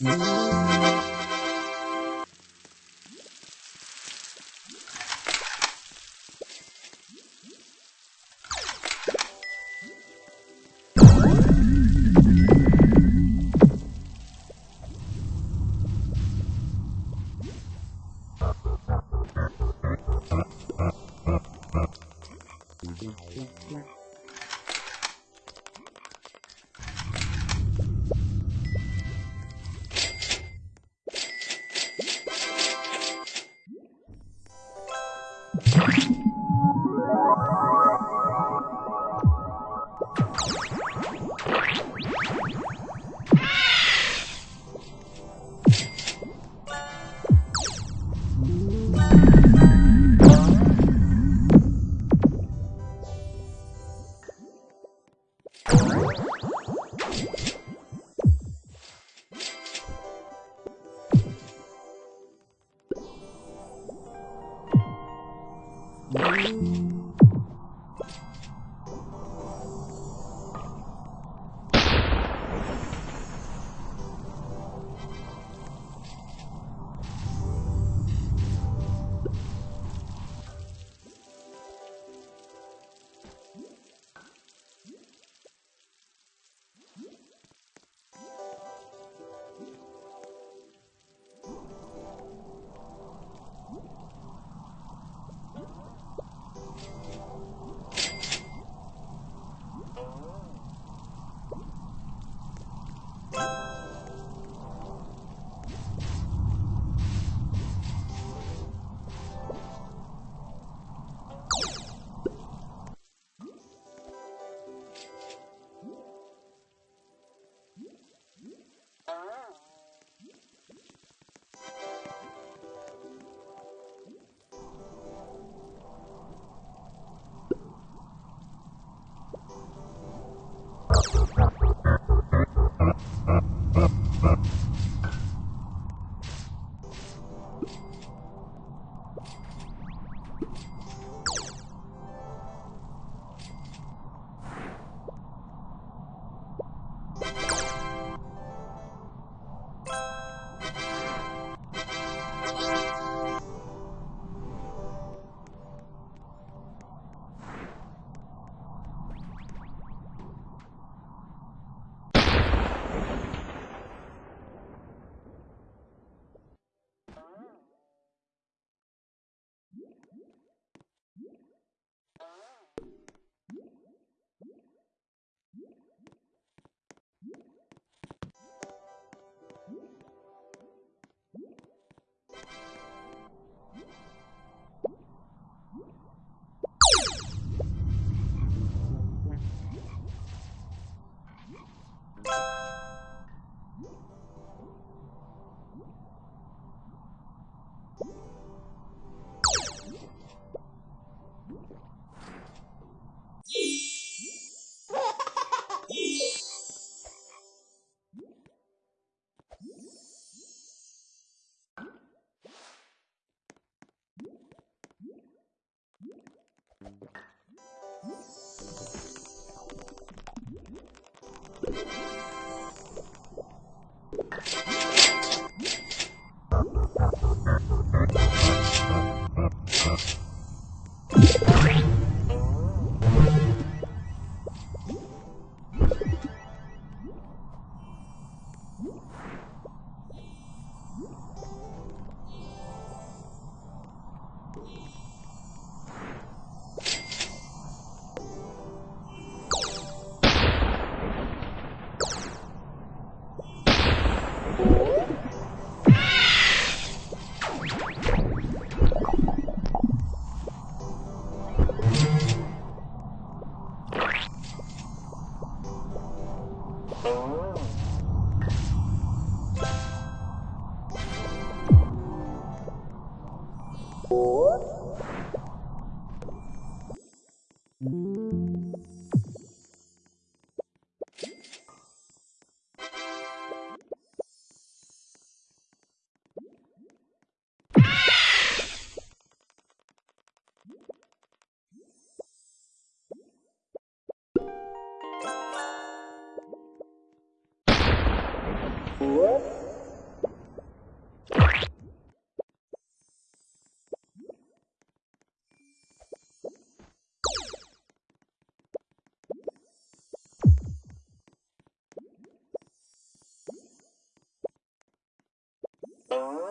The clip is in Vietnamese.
Música Yeah. Thank you. What? Thank.